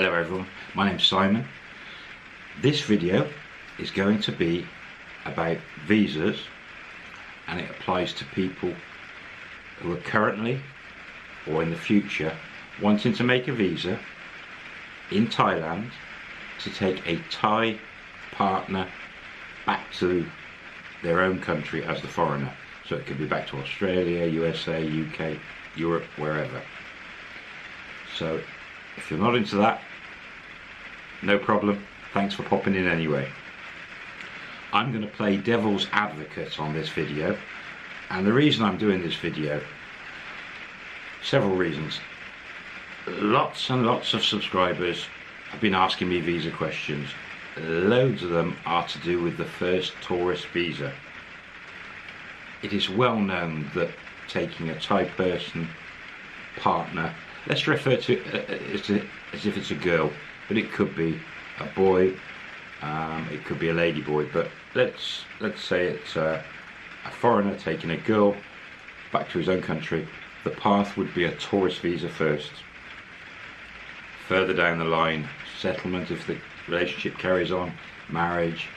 Hello everyone, my name's Simon. This video is going to be about visas and it applies to people who are currently or in the future wanting to make a visa in Thailand to take a Thai partner back to their own country as the foreigner. So it could be back to Australia, USA, UK, Europe, wherever. So if you're not into that, no problem. Thanks for popping in anyway. I'm going to play devil's advocate on this video and the reason I'm doing this video several reasons lots and lots of subscribers have been asking me visa questions loads of them are to do with the first tourist visa it is well known that taking a Thai person partner let's refer to it uh, as, as if it's a girl but it could be a boy um, it could be a lady boy but let's let's say it's a, a foreigner taking a girl back to his own country the path would be a tourist visa first. Further down the line settlement if the relationship carries on marriage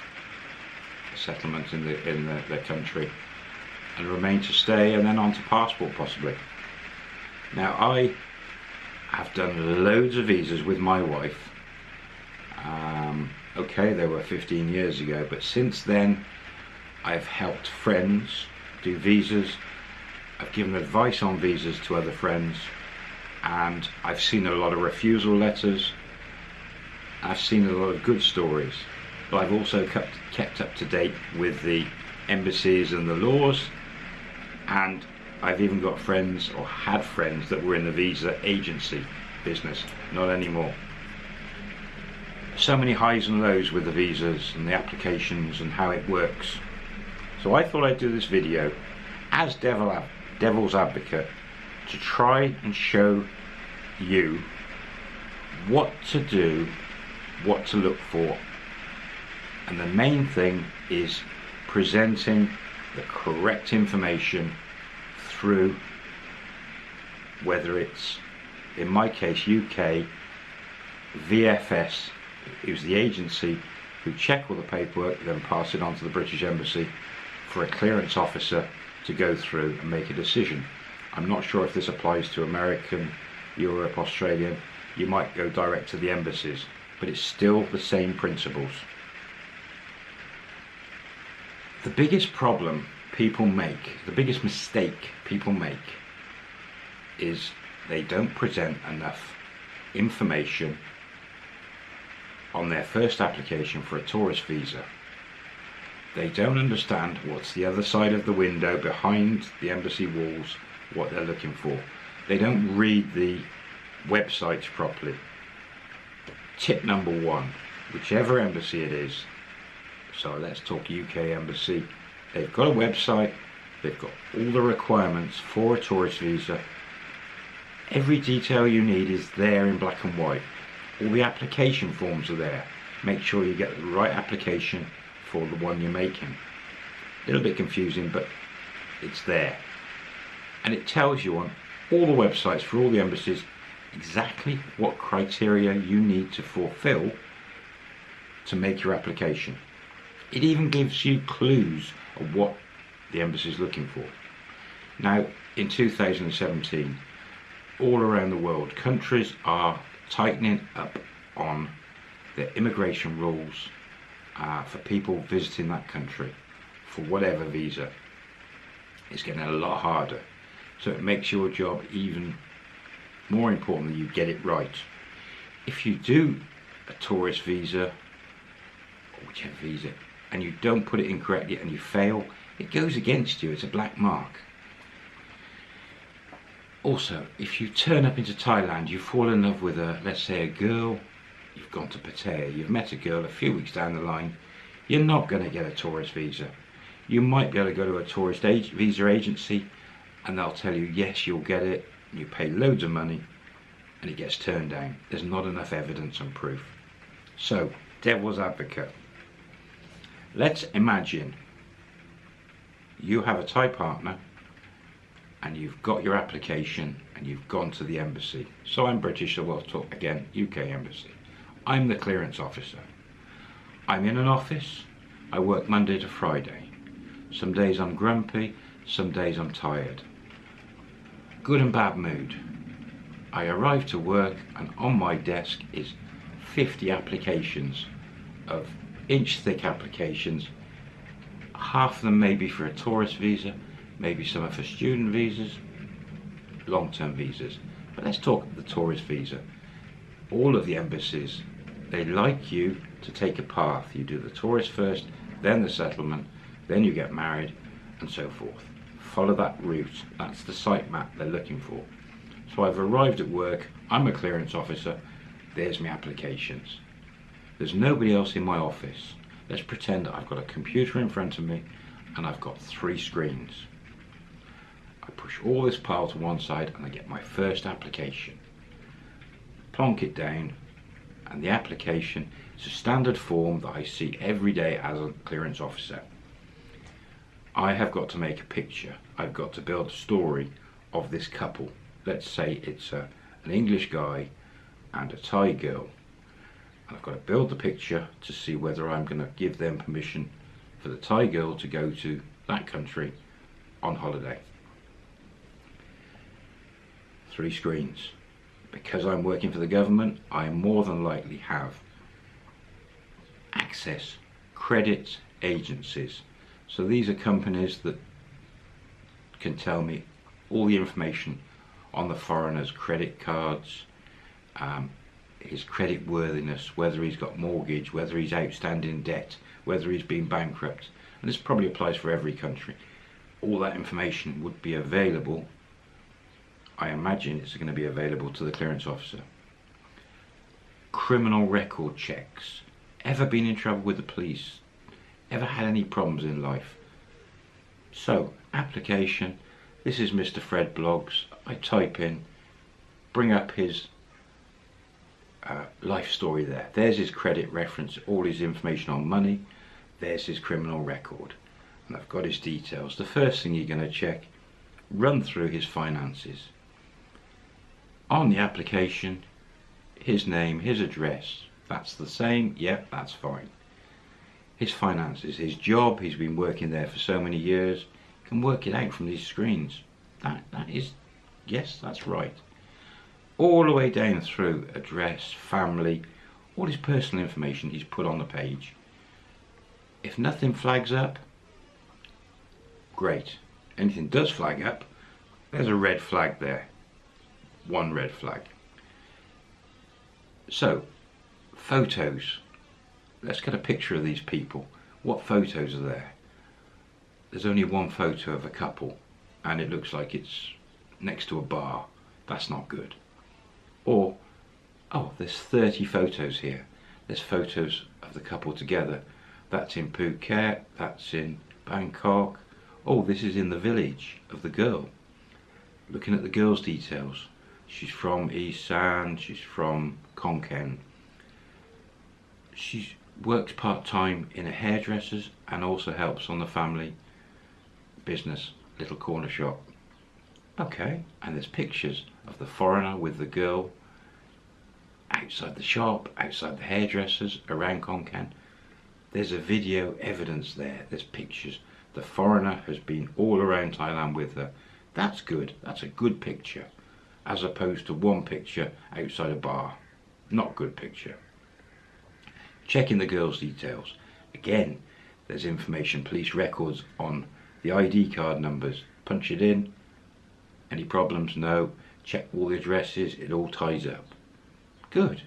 settlement in the in the, their country and remain to stay and then on to passport possibly. Now I have done loads of visas with my wife um, okay they were 15 years ago but since then I've helped friends do visas. I've given advice on visas to other friends and I've seen a lot of refusal letters. I've seen a lot of good stories but I've also kept, kept up to date with the embassies and the laws and I've even got friends or had friends that were in the visa agency business. Not anymore so many highs and lows with the visas and the applications and how it works. So I thought I'd do this video as devil, devil's advocate to try and show you what to do, what to look for. And the main thing is presenting the correct information through whether it's in my case UK VFS it was the agency who check all the paperwork, then pass it on to the British Embassy for a clearance officer to go through and make a decision. I'm not sure if this applies to American, Europe, Australian. You might go direct to the embassies, but it's still the same principles. The biggest problem people make, the biggest mistake people make, is they don't present enough information on their first application for a tourist visa. They don't understand what's the other side of the window behind the embassy walls, what they're looking for. They don't read the websites properly. Tip number one, whichever embassy it is, so let's talk UK embassy, they've got a website, they've got all the requirements for a tourist visa. Every detail you need is there in black and white all the application forms are there. Make sure you get the right application for the one you're making. A little bit confusing but it's there. And it tells you on all the websites for all the embassies exactly what criteria you need to fulfill to make your application. It even gives you clues of what the embassy is looking for. Now in 2017 all around the world countries are tightening up on the immigration rules uh, for people visiting that country for whatever visa. It's getting a lot harder. So it makes your job even more important that you get it right. If you do a tourist visa, or whichever visa, and you don't put it in correctly and you fail, it goes against you. It's a black mark. Also, if you turn up into Thailand, you fall in love with a, let's say a girl, you've gone to Pattaya, you've met a girl a few weeks down the line, you're not going to get a tourist visa. You might be able to go to a tourist visa agency and they'll tell you, yes, you'll get it, you pay loads of money and it gets turned down. There's not enough evidence and proof. So, devil's advocate. Let's imagine you have a Thai partner and you've got your application and you've gone to the embassy. So I'm British, so we'll talk again, UK Embassy. I'm the clearance officer. I'm in an office, I work Monday to Friday. Some days I'm grumpy, some days I'm tired. Good and bad mood. I arrive to work and on my desk is 50 applications of inch thick applications. Half of them maybe for a tourist visa, maybe some are for student visas, long-term visas. But let's talk the tourist visa. All of the embassies, they like you to take a path. You do the tourist first, then the settlement, then you get married, and so forth. Follow that route. That's the site map they're looking for. So I've arrived at work, I'm a clearance officer, there's my applications. There's nobody else in my office. Let's pretend that I've got a computer in front of me and I've got three screens. Push all this pile to one side and I get my first application. Plonk it down and the application is a standard form that I see every day as a clearance officer. I have got to make a picture. I've got to build a story of this couple. Let's say it's a, an English guy and a Thai girl. And I've got to build the picture to see whether I'm going to give them permission for the Thai girl to go to that country on holiday. Three screens. Because I'm working for the government, I more than likely have access credit agencies. So these are companies that can tell me all the information on the foreigner's credit cards, um, his credit worthiness, whether he's got mortgage, whether he's outstanding debt, whether he's been bankrupt. And this probably applies for every country. All that information would be available. I imagine it's going to be available to the clearance officer. Criminal record checks. Ever been in trouble with the police? Ever had any problems in life? So, application. This is Mr. Fred Bloggs. I type in, bring up his uh, life story there. There's his credit reference, all his information on money. There's his criminal record. And I've got his details. The first thing you're going to check, run through his finances. On the application, his name, his address. That's the same. Yep, that's fine. His finances, his job, he's been working there for so many years. Can work it out from these screens. That, that is, yes, that's right all the way down through address, family, all his personal information he's put on the page. If nothing flags up, great. Anything does flag up, there's a red flag there. One red flag. So, photos. Let's get a picture of these people. What photos are there? There's only one photo of a couple and it looks like it's next to a bar. That's not good. Or, oh, there's 30 photos here. There's photos of the couple together. That's in Phuket, that's in Bangkok. Oh, this is in the village of the girl. Looking at the girl's details. She's from Isan, she's from Khon Kaen. She works part-time in a hairdresser's and also helps on the family business, little corner shop. Okay, and there's pictures of the foreigner with the girl outside the shop, outside the hairdressers, around Khon Kaen. There's a video evidence there, there's pictures. The foreigner has been all around Thailand with her. That's good, that's a good picture. As opposed to one picture outside a bar. Not good picture. Checking the girl's details. Again, there's information, police records on the ID card numbers. Punch it in, any problems? No. Check all the addresses, it all ties up. Good.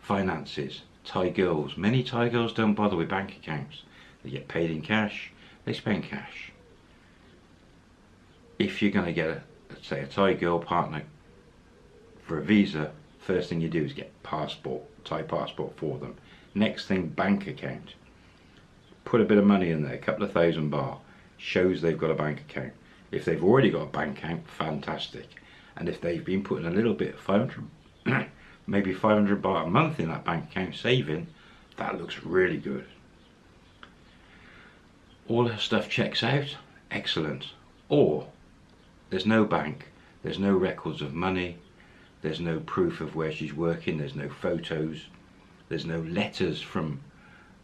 Finances. Thai girls. Many Thai girls don't bother with bank accounts. They get paid in cash, they spend cash. If you're going to get, a, say, a Thai girl partner for a visa, first thing you do is get passport, Thai passport for them. Next thing, bank account. Put a bit of money in there, a couple of thousand baht, shows they've got a bank account. If they've already got a bank account, fantastic. And if they've been putting a little bit, 500, maybe 500 baht a month in that bank account saving, that looks really good. All her stuff checks out, excellent. Or there's no bank, there's no records of money, there's no proof of where she's working, there's no photos, there's no letters from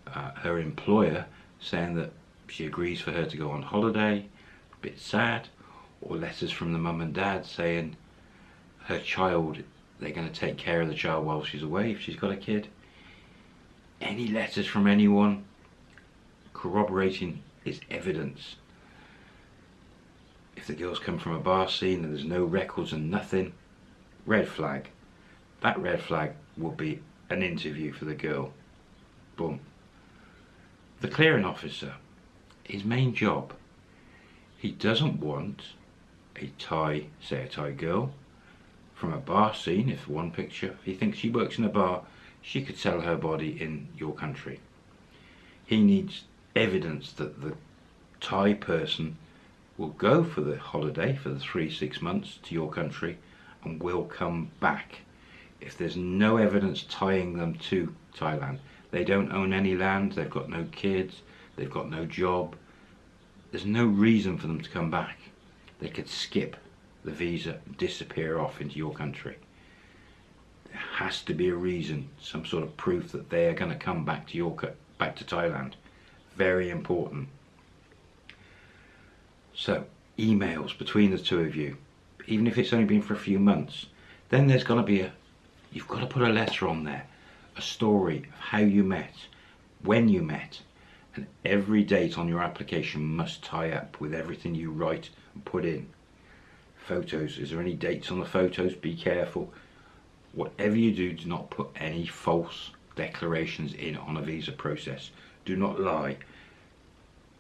uh, her employer saying that she agrees for her to go on holiday, a bit sad, or letters from the mum and dad saying her child, they're going to take care of the child while she's away if she's got a kid. Any letters from anyone corroborating is evidence. If the girls come from a bar scene and there's no records and nothing, red flag. That red flag will be an interview for the girl. Boom. The clearing officer, his main job, he doesn't want a Thai, say a Thai girl, from a bar scene, if one picture, he thinks she works in a bar, she could sell her body in your country. He needs evidence that the Thai person will go for the holiday for the three, six months to your country and will come back. If there's no evidence tying them to Thailand, they don't own any land, they've got no kids, they've got no job, there's no reason for them to come back. They could skip the visa, and disappear off into your country. There has to be a reason, some sort of proof that they are going to come back to your back to Thailand. Very important. So, emails between the two of you even if it's only been for a few months, then there's going to be a, you've got to put a letter on there, a story of how you met, when you met, and every date on your application must tie up with everything you write and put in. Photos, is there any dates on the photos? Be careful. Whatever you do, do not put any false declarations in on a visa process. Do not lie.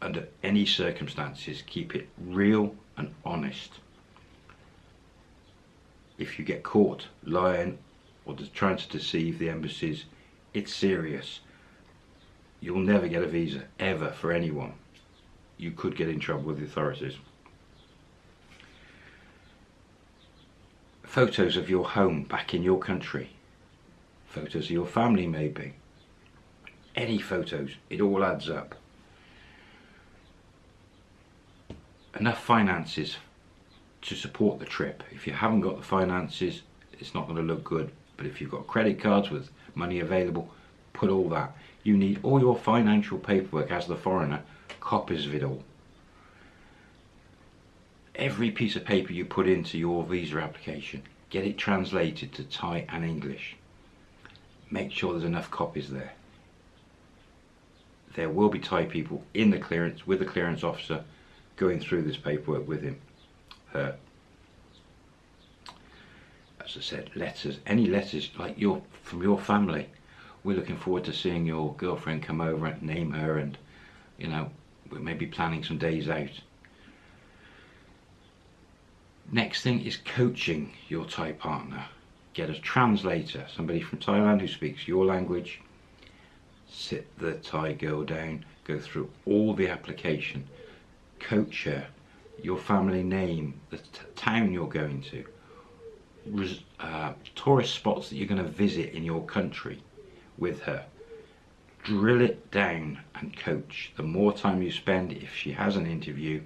Under any circumstances, keep it real and honest if you get caught lying or trying to deceive the embassies, it's serious. You'll never get a visa, ever, for anyone. You could get in trouble with the authorities. Photos of your home back in your country. Photos of your family maybe. Any photos, it all adds up. Enough finances to support the trip. If you haven't got the finances, it's not going to look good. But if you've got credit cards with money available, put all that. You need all your financial paperwork as the foreigner, copies of it all. Every piece of paper you put into your visa application, get it translated to Thai and English. Make sure there's enough copies there. There will be Thai people in the clearance with the clearance officer going through this paperwork with him. Her as I said letters any letters like your from your family. We're looking forward to seeing your girlfriend come over and name her and you know we may be planning some days out. Next thing is coaching your Thai partner. Get a translator somebody from Thailand who speaks your language. Sit the Thai girl down go through all the application coach her your family name, the town you're going to, uh, tourist spots that you're going to visit in your country with her. Drill it down and coach. The more time you spend, if she has an interview,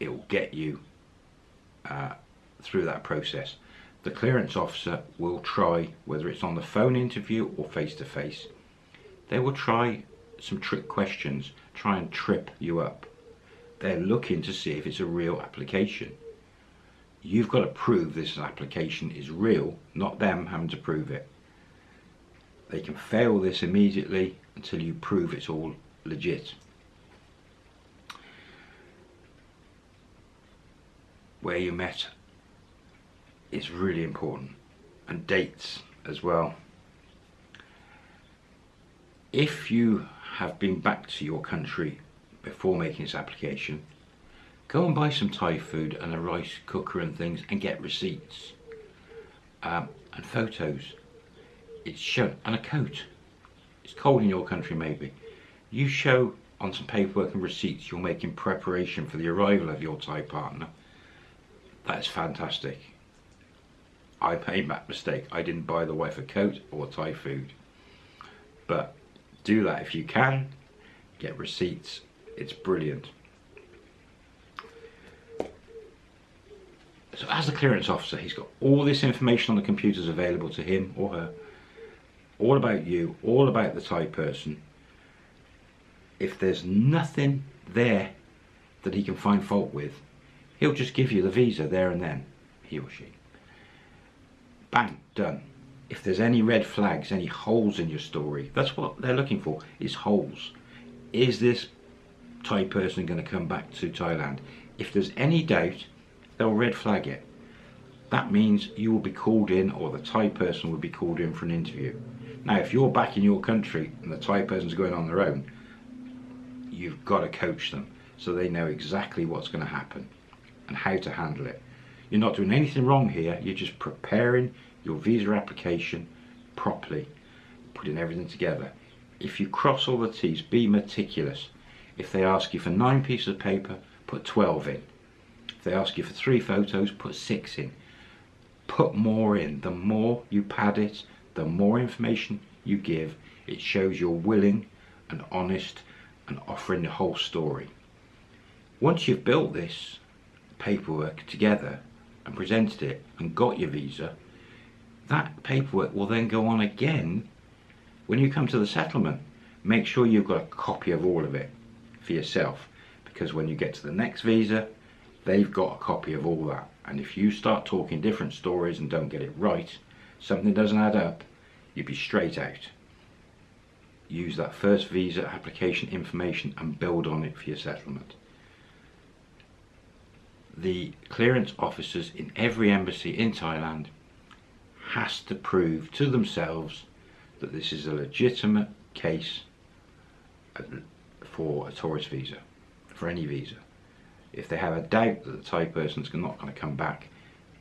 it will get you uh, through that process. The clearance officer will try, whether it's on the phone interview or face to face, they will try some trick questions, try and trip you up they're looking to see if it's a real application. You've got to prove this application is real, not them having to prove it. They can fail this immediately until you prove it's all legit. Where you met is really important and dates as well. If you have been back to your country before making this application, go and buy some Thai food and a rice cooker and things and get receipts um, and photos. It's shown, and a coat. It's cold in your country maybe. You show on some paperwork and receipts you're making preparation for the arrival of your Thai partner. That's fantastic. I made that mistake. I didn't buy the wife a coat or Thai food. But do that if you can. Get receipts it's brilliant. So as a clearance officer, he's got all this information on the computers available to him or her, all about you, all about the Thai person. If there's nothing there that he can find fault with, he'll just give you the visa there and then, he or she. Bang, done. If there's any red flags, any holes in your story, that's what they're looking for, is holes. Is this Thai person going to come back to Thailand? If there's any doubt, they'll red flag it. That means you will be called in or the Thai person will be called in for an interview. Now if you're back in your country and the Thai person's going on their own, you've got to coach them so they know exactly what's going to happen and how to handle it. You're not doing anything wrong here, you're just preparing your visa application properly, putting everything together. If you cross all the T's, be meticulous. If they ask you for nine pieces of paper, put 12 in. If they ask you for three photos, put six in. Put more in. The more you pad it, the more information you give, it shows you're willing and honest and offering the whole story. Once you've built this paperwork together and presented it and got your visa, that paperwork will then go on again when you come to the settlement. Make sure you've got a copy of all of it for yourself because when you get to the next visa, they've got a copy of all that. And if you start talking different stories and don't get it right, something doesn't add up, you'd be straight out. Use that first visa application information and build on it for your settlement. The clearance officers in every embassy in Thailand has to prove to themselves that this is a legitimate case for a tourist visa, for any visa if they have a doubt that the Thai person's not going to come back,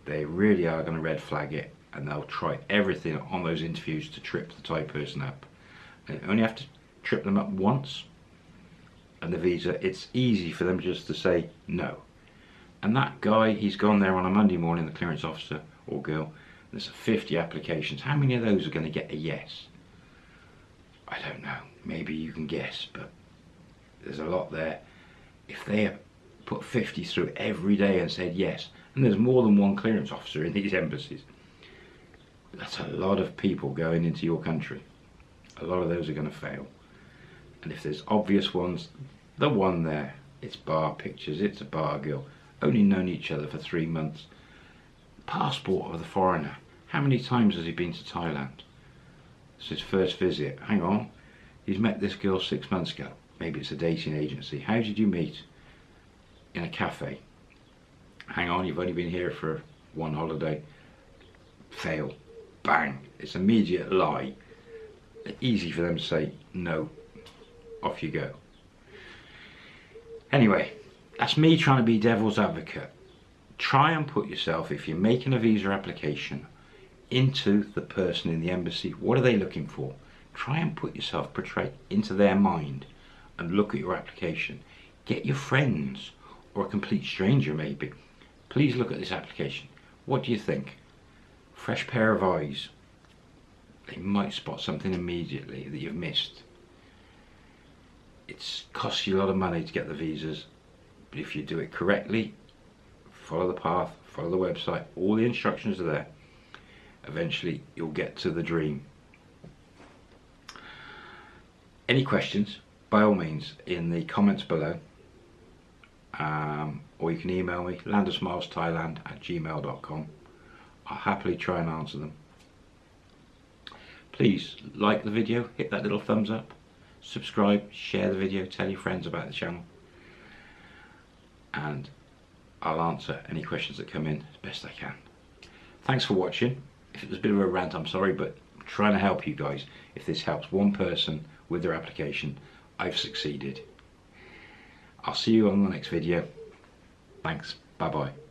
they really are going to red flag it and they'll try everything on those interviews to trip the Thai person up. They only have to trip them up once and the visa, it's easy for them just to say no. And that guy, he's gone there on a Monday morning, the clearance officer or girl, there's 50 applications. How many of those are going to get a yes? I don't know. Maybe you can guess, but there's a lot there. If they put 50 through every day and said yes. And there's more than one clearance officer in these embassies. That's a lot of people going into your country. A lot of those are going to fail. And if there's obvious ones, the one there, it's bar pictures, it's a bar girl, only known each other for three months. Passport of the foreigner. How many times has he been to Thailand? It's his first visit. Hang on. He's met this girl six months ago. Maybe it's a dating agency. How did you meet? in a cafe. Hang on, you've only been here for one holiday. Fail. Bang. It's immediate lie. Easy for them to say, no, off you go. Anyway, that's me trying to be devil's advocate. Try and put yourself, if you're making a visa application, into the person in the embassy. What are they looking for? Try and put yourself, portray into their mind and look at your application. Get your friends or a complete stranger maybe, please look at this application. What do you think? Fresh pair of eyes. They might spot something immediately that you've missed. It's costs you a lot of money to get the visas, but if you do it correctly, follow the path, follow the website, all the instructions are there, eventually you'll get to the dream. Any questions, by all means, in the comments below. Um, or you can email me landofsmilesthailand at gmail.com I'll happily try and answer them. Please like the video hit that little thumbs up subscribe share the video tell your friends about the channel. And I'll answer any questions that come in as best I can. Thanks for watching. If it was a bit of a rant I'm sorry but I'm trying to help you guys. If this helps one person with their application I've succeeded I'll see you on the next video. Thanks. Bye bye.